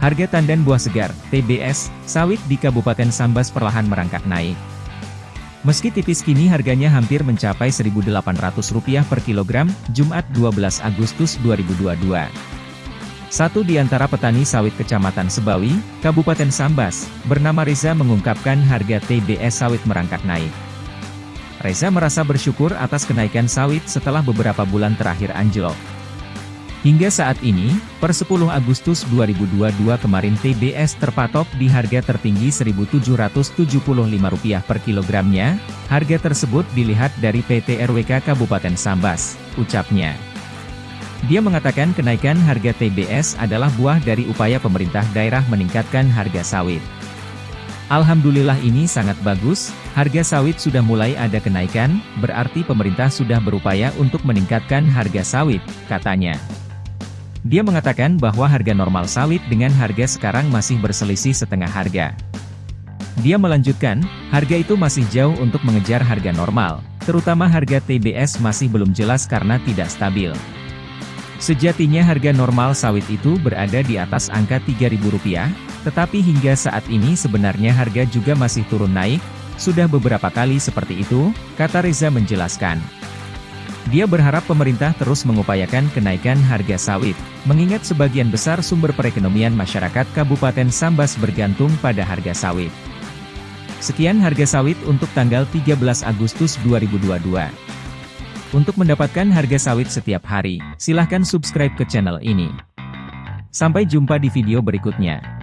Harga tandan buah segar, TBS, sawit di Kabupaten Sambas perlahan merangkak naik. Meski tipis kini harganya hampir mencapai Rp1.800 per kilogram, Jumat 12 Agustus 2022. Satu di antara petani sawit Kecamatan Sebawi, Kabupaten Sambas, bernama Reza mengungkapkan harga TBS sawit merangkak naik. Reza merasa bersyukur atas kenaikan sawit setelah beberapa bulan terakhir anjlok. Hingga saat ini, per 10 Agustus 2022 kemarin TBS terpatok di harga tertinggi Rp1.775 per kilogramnya, harga tersebut dilihat dari PT RWK Kabupaten Sambas, ucapnya. Dia mengatakan kenaikan harga TBS adalah buah dari upaya pemerintah daerah meningkatkan harga sawit. Alhamdulillah ini sangat bagus, harga sawit sudah mulai ada kenaikan, berarti pemerintah sudah berupaya untuk meningkatkan harga sawit, katanya. Dia mengatakan bahwa harga normal sawit dengan harga sekarang masih berselisih setengah harga. Dia melanjutkan, harga itu masih jauh untuk mengejar harga normal, terutama harga TBS masih belum jelas karena tidak stabil. Sejatinya harga normal sawit itu berada di atas angka Rp3.000, tetapi hingga saat ini sebenarnya harga juga masih turun naik, sudah beberapa kali seperti itu, kata Reza menjelaskan. Dia berharap pemerintah terus mengupayakan kenaikan harga sawit, mengingat sebagian besar sumber perekonomian masyarakat Kabupaten Sambas bergantung pada harga sawit. Sekian harga sawit untuk tanggal 13 Agustus 2022. Untuk mendapatkan harga sawit setiap hari, silahkan subscribe ke channel ini. Sampai jumpa di video berikutnya.